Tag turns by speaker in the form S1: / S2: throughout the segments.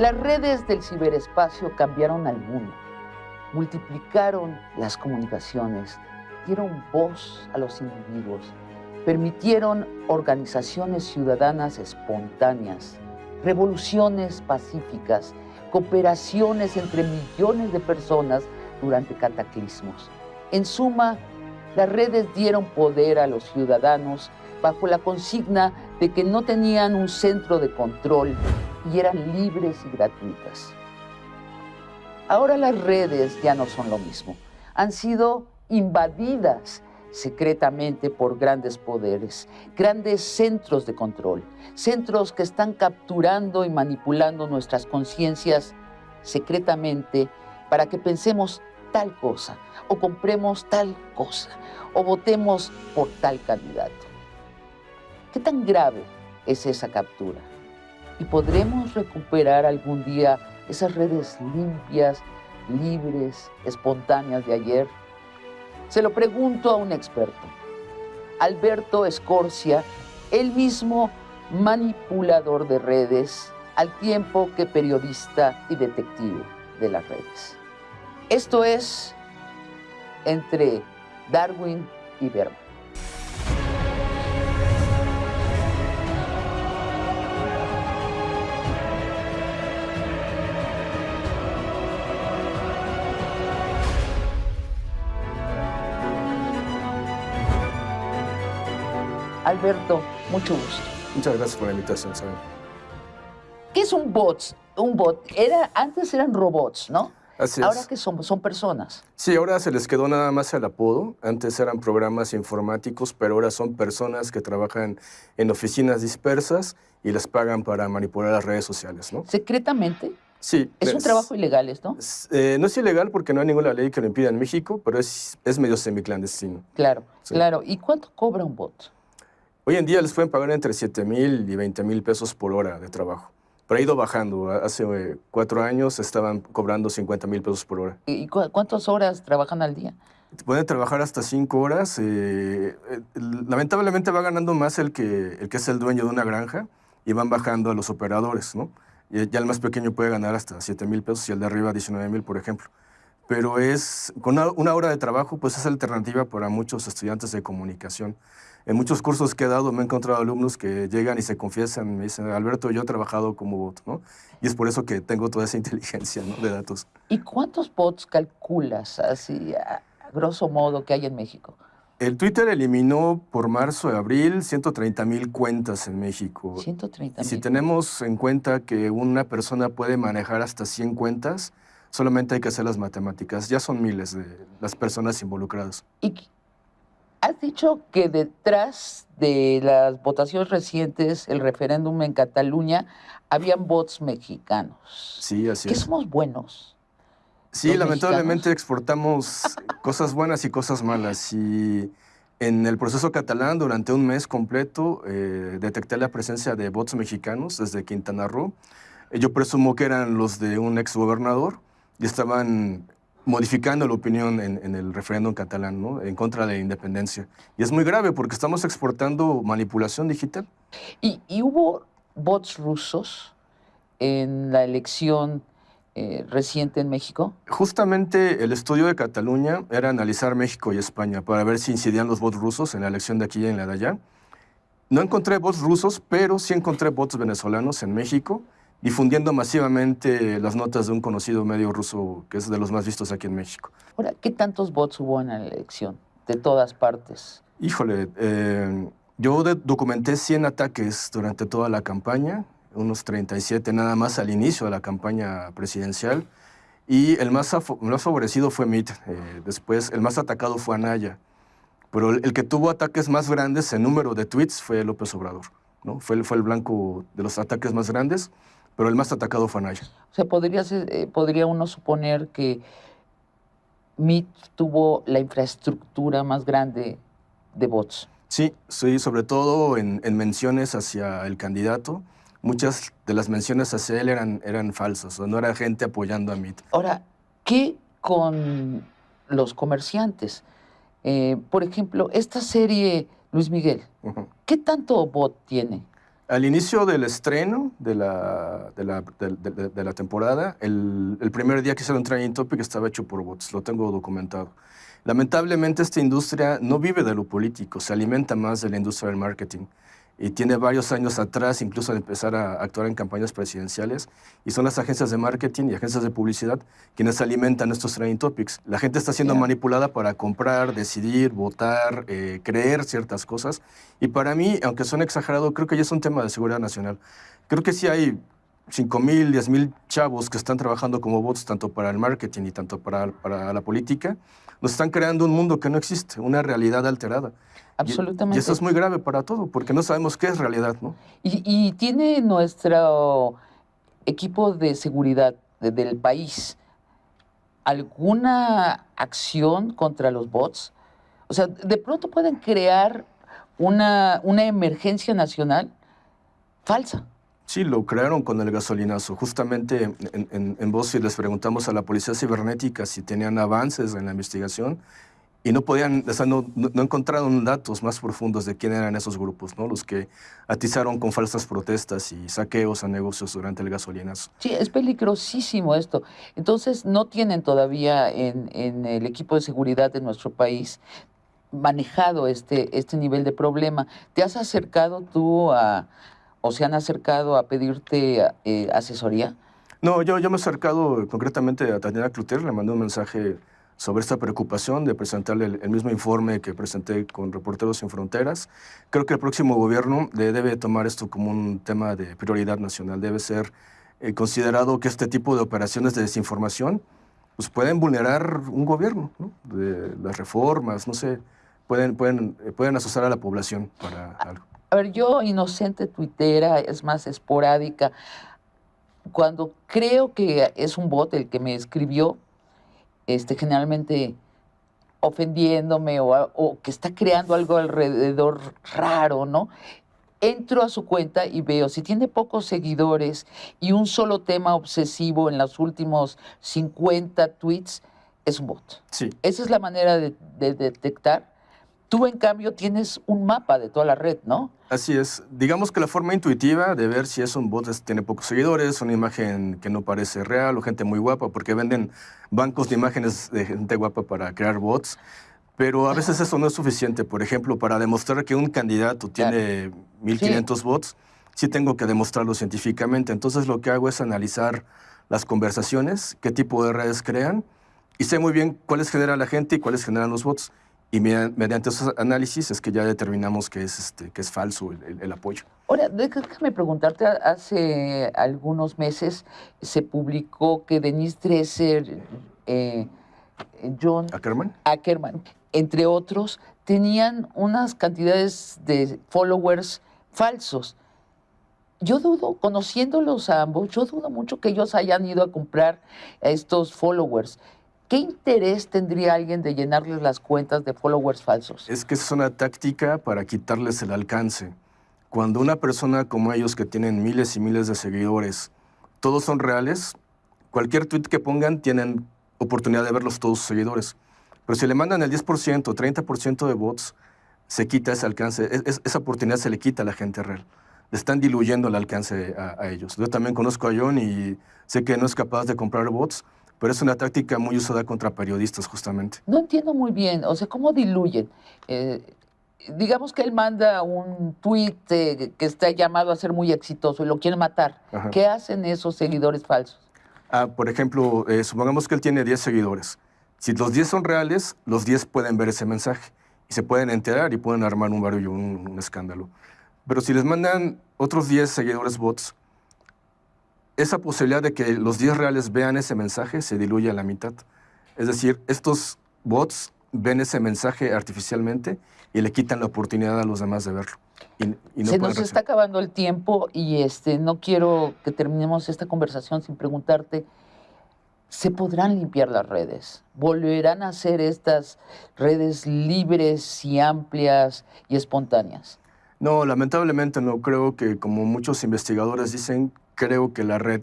S1: Las redes del ciberespacio cambiaron al mundo, multiplicaron las comunicaciones, dieron voz a los individuos, permitieron organizaciones ciudadanas espontáneas, revoluciones pacíficas, cooperaciones entre millones de personas durante cataclismos. En suma, las redes dieron poder a los ciudadanos bajo la consigna de que no tenían un centro de control y eran libres y gratuitas. Ahora las redes ya no son lo mismo. Han sido invadidas secretamente por grandes poderes, grandes centros de control, centros que están capturando y manipulando nuestras conciencias secretamente para que pensemos tal cosa, o compremos tal cosa, o votemos por tal candidato. ¿Qué tan grave es esa captura? ¿Y podremos recuperar algún día esas redes limpias, libres, espontáneas de ayer? Se lo pregunto a un experto, Alberto Escorcia, el mismo manipulador de redes, al tiempo que periodista y detective de las redes. Esto es entre Darwin y Berman. Alberto, mucho gusto.
S2: Muchas gracias por la invitación, Saben.
S1: ¿Qué es un bot? Un bot. Era, antes eran robots, ¿no?
S2: Así
S1: Ahora
S2: es.
S1: que son, son personas.
S2: Sí, ahora se les quedó nada más el apodo. Antes eran programas informáticos, pero ahora son personas que trabajan en oficinas dispersas y les pagan para manipular las redes sociales, ¿no?
S1: Secretamente.
S2: Sí.
S1: Es un trabajo ilegal esto.
S2: es- eh, no es ilegal porque no hay ninguna ley que lo impida en México, pero es, es medio semiclandestino.
S1: Claro,
S2: Sí.
S1: claro. ¿Y cuánto cobra un bot?
S2: Hoy en día les pueden pagar entre 7 mil y 20 mil pesos por hora de trabajo. Pero ha ido bajando. Hace eh, cuatro años estaban cobrando 50 mil pesos por hora.
S1: ¿Y cu- cuántas horas trabajan al día?
S2: Pueden trabajar hasta cinco horas. eh, eh, lamentablemente va ganando más el que, el que es el dueño de una granja y van bajando a los operadores, ¿no? Y ya el más pequeño puede ganar hasta 7 mil pesos y el de arriba 19 mil, por ejemplo. Pero es, con una, una hora de trabajo, pues es alternativa para muchos estudiantes de comunicación. En muchos cursos que he dado me he encontrado alumnos que llegan y se confiesan, me dicen, Alberto, yo he trabajado como bot, ¿no? Y es por eso que tengo toda esa inteligencia ¿no? de datos.
S1: ¿Y cuántos bots calculas así, a, grosso modo, que hay en México?
S2: El Twitter eliminó por marzo y abril 130 mil cuentas en México.
S1: 130
S2: Y si tenemos en cuenta que una persona puede manejar hasta 100 cuentas, solamente hay que hacer las matemáticas. Ya son miles de las personas involucradas.
S1: Y has dicho que detrás de las votaciones recientes, el referéndum en Cataluña, habían bots mexicanos.
S2: Sí, así
S1: ¿Que
S2: es.
S1: somos buenos?
S2: Sí, lamentablemente
S1: mexicanos?
S2: exportamos cosas buenas y cosas malas. Y en el proceso catalán, durante un mes completo, eh, detecté la presencia de bots mexicanos desde Quintana Roo. Yo presumo que eran los de un exgobernador y estaban modificando la opinión en, en el referéndum catalán, ¿no? En contra de la independencia. Y es muy grave porque estamos exportando manipulación digital.
S1: ¿Y, y hubo bots rusos en la elección eh, reciente en México?
S2: Justamente el estudio de Cataluña era analizar México y España para ver si incidían los bots rusos en la elección de aquí y en la de allá. No encontré bots rusos, pero sí encontré bots venezolanos en México, difundiendo masivamente las notas de un conocido medio ruso que es de los más vistos aquí en México.
S1: Ahora, ¿qué tantos bots hubo en la elección? De todas partes.
S2: Híjole, eh, yo documenté 100 ataques durante toda la campaña, unos 37 nada más al inicio de la campaña presidencial, y el más, más favorecido fue Mitt. eh, después, el más atacado fue Anaya. Pero el, el que tuvo ataques más grandes en número de tweets fue López Obrador. ¿no? Fue, fue el blanco de los ataques más grandes, pero el más atacado fue Anaya.
S1: O sea, podría, eh, podría uno suponer que MIT tuvo la infraestructura más grande de bots.
S2: Sí, sí, sobre todo en, en menciones hacia el candidato. Muchas de las menciones hacia él eran, eran falsas, o no era gente apoyando a Mitt.
S1: Ahora, ¿qué con los comerciantes? Eh, por ejemplo, esta serie Luis Miguel. ¿qué tanto bot tiene?
S2: Al inicio del estreno de la, de la, de, la temporada, el, el, primer día que hicieron Training Topic estaba hecho por bots, lo tengo documentado. Lamentablemente esta industria no vive de lo político, se alimenta más de la industria del marketing y tiene varios años atrás incluso de empezar a actuar en campañas presidenciales y son las agencias de marketing y agencias de publicidad quienes alimentan estos trending topics. La gente está siendo manipulada para comprar, decidir, votar, eh, creer ciertas cosas y para mí, aunque suene exagerado, creo que ya es un tema de seguridad nacional. Creo que sí hay 5 mil, 10 mil chavos que están trabajando como bots tanto para el marketing y tanto para, para la política, nos están creando un mundo que no existe, una realidad alterada.
S1: Absolutamente.
S2: Y, eso es muy grave para todo, porque no sabemos qué es realidad, ¿no?
S1: Y, tiene nuestro equipo de seguridad del país alguna acción contra los bots? O sea, de pronto pueden crear una, una emergencia nacional falsa.
S2: Sí, lo crearon con el gasolinazo. Justamente en, en, en les preguntamos a la policía cibernética si tenían avances en la investigación y no podían, o sea, no, no, encontraron datos más profundos de quién eran esos grupos, ¿no? Los que atizaron con falsas protestas y saqueos a negocios durante el gasolinazo.
S1: Sí, es peligrosísimo esto. Entonces, no tienen todavía en, en el equipo de seguridad de nuestro país manejado este, este nivel de problema. ¿Te has acercado tú a, o se han acercado a pedirte eh, asesoría?
S2: No, yo, yo me he acercado concretamente a Tatiana Cluter, le mandé un mensaje sobre esta preocupación de presentarle el, mismo informe que presenté con Reporteros Sin Fronteras. Creo que el próximo gobierno debe tomar esto como un tema de prioridad nacional. Debe ser eh, considerado que este tipo de operaciones de desinformación pues pueden vulnerar un gobierno, de las reformas, no sé, pueden, pueden, eh, pueden asociar a la población para algo.
S1: A ver, yo inocente tuitera, es más esporádica, cuando creo que es un bot el que me escribió, este, generalmente ofendiéndome o, que está creando algo alrededor raro, ¿no? Entro a su cuenta y veo, si tiene pocos seguidores y un solo tema obsesivo en los últimos 50 tweets, es un bot.
S2: Sí.
S1: Esa es la manera de detectar Tú, en cambio, tienes un mapa de toda la red, ¿no?
S2: Así es. Digamos que la forma intuitiva de ver si es un bot es, tiene pocos seguidores, una imagen que no parece real o gente muy guapa, porque venden bancos de imágenes de gente guapa para crear bots. Pero a veces eso no es suficiente. Por ejemplo, para demostrar que un candidato tiene 1500 bots, sí tengo que demostrarlo científicamente. Entonces lo que hago es analizar las conversaciones, qué tipo de redes crean, y sé muy bien cuáles genera la gente y cuáles generan los bots. Y mediante esos análisis es que ya determinamos que es, este, que es falso el, apoyo.
S1: Ahora, déjame preguntarte, hace algunos meses se publicó que Denise Dresser, eh, John
S2: Ackerman.
S1: Ackerman, entre otros, tenían unas cantidades de followers falsos. Yo dudo, conociéndolos a ambos, yo dudo mucho que ellos hayan ido a comprar estos followers. ¿Qué interés tendría alguien de llenarles las cuentas de followers falsos?
S2: Es que es una táctica para quitarles el alcance. Cuando una persona como ellos que tienen miles y miles de seguidores, todos son reales, cualquier tweet que pongan tienen oportunidad de verlos todos sus seguidores. Pero si le mandan el 10%, 30% de bots, se quita ese alcance, esa oportunidad se le quita a la gente real. Le están diluyendo el alcance a, a ellos. Yo también conozco a John y sé que no es capaz de comprar bots, pero es una táctica muy usada contra periodistas justamente.
S1: No entiendo muy bien, o sea, ¿cómo diluyen? Eh, digamos que él manda un tuit eh, que está llamado a ser muy exitoso y lo quiere matar. ¿Qué hacen esos seguidores falsos?
S2: Ah, por ejemplo, eh, supongamos que él tiene 10 seguidores. Si los 10 son reales, los 10 pueden ver ese mensaje y se pueden enterar y pueden armar un barullo, un, un escándalo. Pero si les mandan otros 10 seguidores bots, esa posibilidad de que los 10 reales vean ese mensaje se diluye a la mitad. Es decir, estos bots ven ese mensaje artificialmente y le quitan la oportunidad a los demás de verlo.
S1: se nos está acabando el tiempo y este, no quiero que terminemos esta conversación sin preguntarte, ¿se podrán limpiar las redes? ¿Volverán a ser estas redes libres y amplias y espontáneas?
S2: No, lamentablemente no. Creo que como muchos investigadores dicen, creo que la red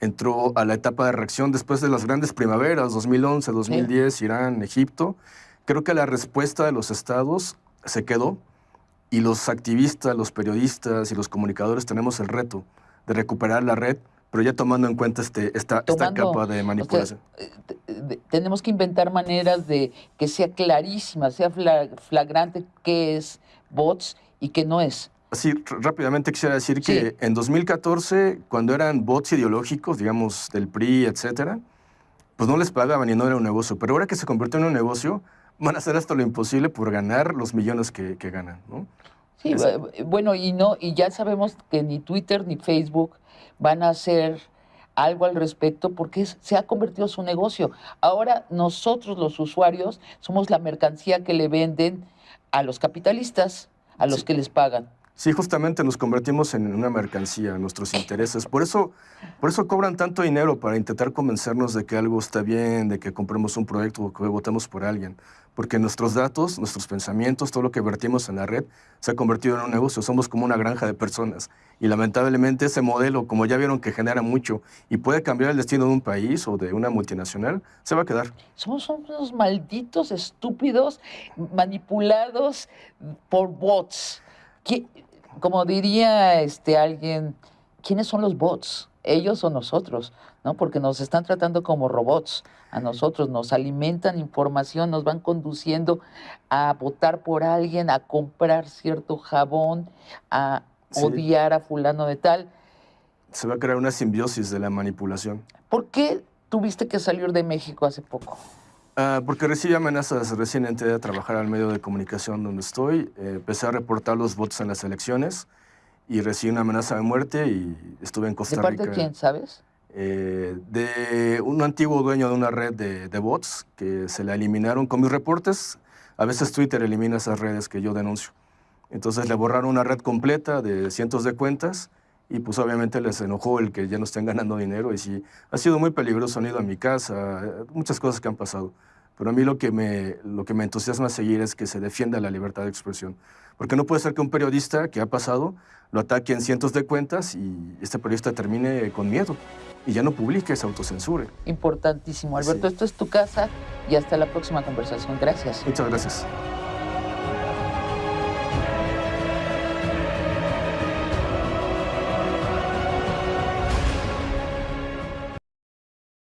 S2: entró a la etapa de reacción después de las grandes primaveras, 2011, 2010, Irán, Egipto. Creo que la respuesta de los estados se quedó y los activistas, los periodistas y los comunicadores tenemos el reto de recuperar la red, pero ya tomando en cuenta este, esta, esta capa de manipulación.
S1: Eh, tenemos que inventar maneras de que sea clarísima, sea flagrante qué es bots y qué no es.
S2: Sí, rápidamente quisiera decir que en 2014, cuando eran bots ideológicos, digamos, del PRI, etcétera, pues no les pagaban y no era un negocio. Pero ahora que se convirtió en un negocio, van a hacer hasta lo imposible por ganar los millones que, ganan, ¿no?
S1: Sí, bueno, y no, y ya sabemos que ni Twitter ni Facebook van a hacer algo al respecto porque se ha convertido en su negocio. Ahora nosotros los usuarios somos la mercancía que le venden a los capitalistas, a los que les pagan.
S2: Sí, justamente nos convertimos en una mercancía, nuestros intereses. Por eso, por eso cobran tanto dinero para intentar convencernos de que algo está bien, de que compremos un proyecto o que votemos por alguien. Porque nuestros datos, nuestros pensamientos, todo lo que vertimos en la red se ha convertido en un negocio. Somos como una granja de personas. Y lamentablemente ese modelo, como ya vieron que genera mucho y puede cambiar el destino de un país o de una multinacional, se va a quedar.
S1: Somos unos malditos estúpidos manipulados por bots como diría este, alguien, ¿quiénes son los bots? ¿Ellos o nosotros? ¿no? Porque nos están tratando como robots a nosotros, nos alimentan información, nos van conduciendo a votar por alguien, a comprar cierto jabón, a odiar a fulano de tal.
S2: Se va a crear una simbiosis de la manipulación.
S1: ¿Por qué tuviste que salir de México hace poco?
S2: Ah, porque recibí amenazas recién entré a trabajar al medio de comunicación donde estoy. Eh, empecé a reportar los votos en las elecciones y recibí una amenaza de muerte y estuve en Costa
S1: Rica. ¿De parte de quién, sabes?
S2: Eh, de un antiguo dueño de una red de, de, bots que se la eliminaron con mis reportes. A veces Twitter elimina esas redes que yo denuncio. Entonces le borraron una red completa de cientos de cuentas y pues obviamente les enojó el que ya no estén ganando dinero y sí, ha sido muy peligroso, han ido a mi casa, muchas cosas que han pasado. Pero a mí lo que, me, lo que me entusiasma seguir es que se defienda la libertad de expresión. Porque no puede ser que un periodista que ha pasado lo ataque en cientos de cuentas y este periodista termine con miedo y ya no publique, se autocensure.
S1: Importantísimo. Alberto, esto es tu casa y hasta la próxima conversación. Gracias.
S2: Muchas gracias.